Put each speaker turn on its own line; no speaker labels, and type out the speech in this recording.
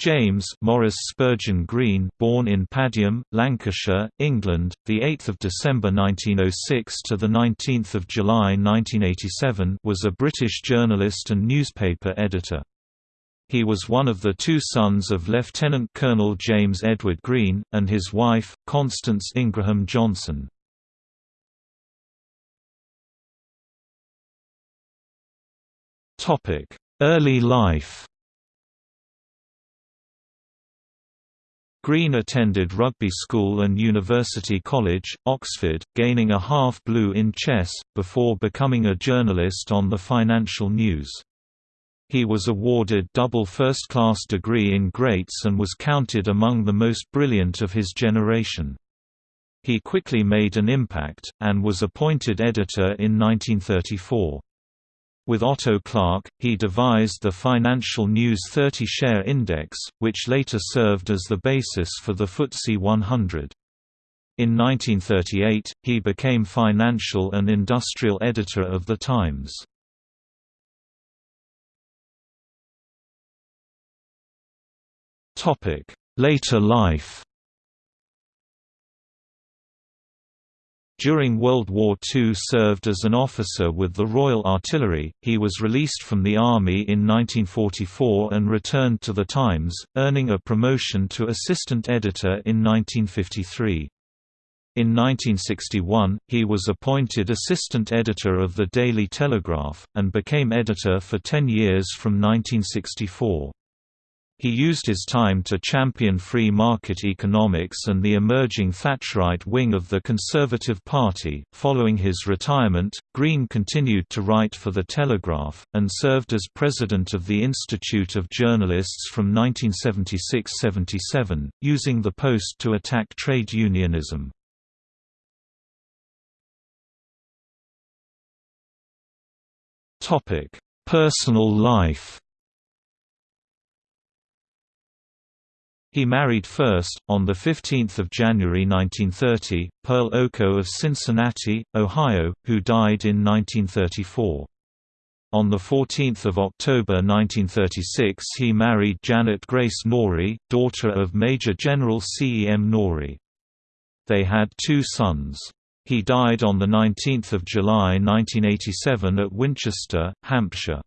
James Maurice Spurgeon Green, born in Padiham, Lancashire, England, the 8th of December 1906 to the 19th of July 1987, was a British journalist and newspaper editor. He was one of the two sons of Lieutenant Colonel James Edward Green and his wife Constance Ingraham Johnson. Topic: Early life. Green attended rugby school and University College, Oxford, gaining a half-blue in chess, before becoming a journalist on the Financial News. He was awarded double first-class degree in Greats and was counted among the most brilliant of his generation. He quickly made an impact, and was appointed editor in 1934. With Otto Clarke, he devised the Financial News 30 Share Index, which later served as the basis for the FTSE 100. In 1938, he became financial and industrial editor of The Times. Later life During World War II served as an officer with the Royal Artillery, he was released from the Army in 1944 and returned to The Times, earning a promotion to assistant editor in 1953. In 1961, he was appointed assistant editor of the Daily Telegraph, and became editor for ten years from 1964. He used his time to champion free market economics and the emerging Thatcherite wing of the Conservative Party. Following his retirement, Green continued to write for The Telegraph, and served as president of the Institute of Journalists from 1976 77, using the post to attack trade unionism. Personal life He married first, on 15 January 1930, Pearl Oko of Cincinnati, Ohio, who died in 1934. On 14 October 1936 he married Janet Grace Norrie, daughter of Major General C. E. M. Norrie. They had two sons. He died on 19 July 1987 at Winchester, Hampshire.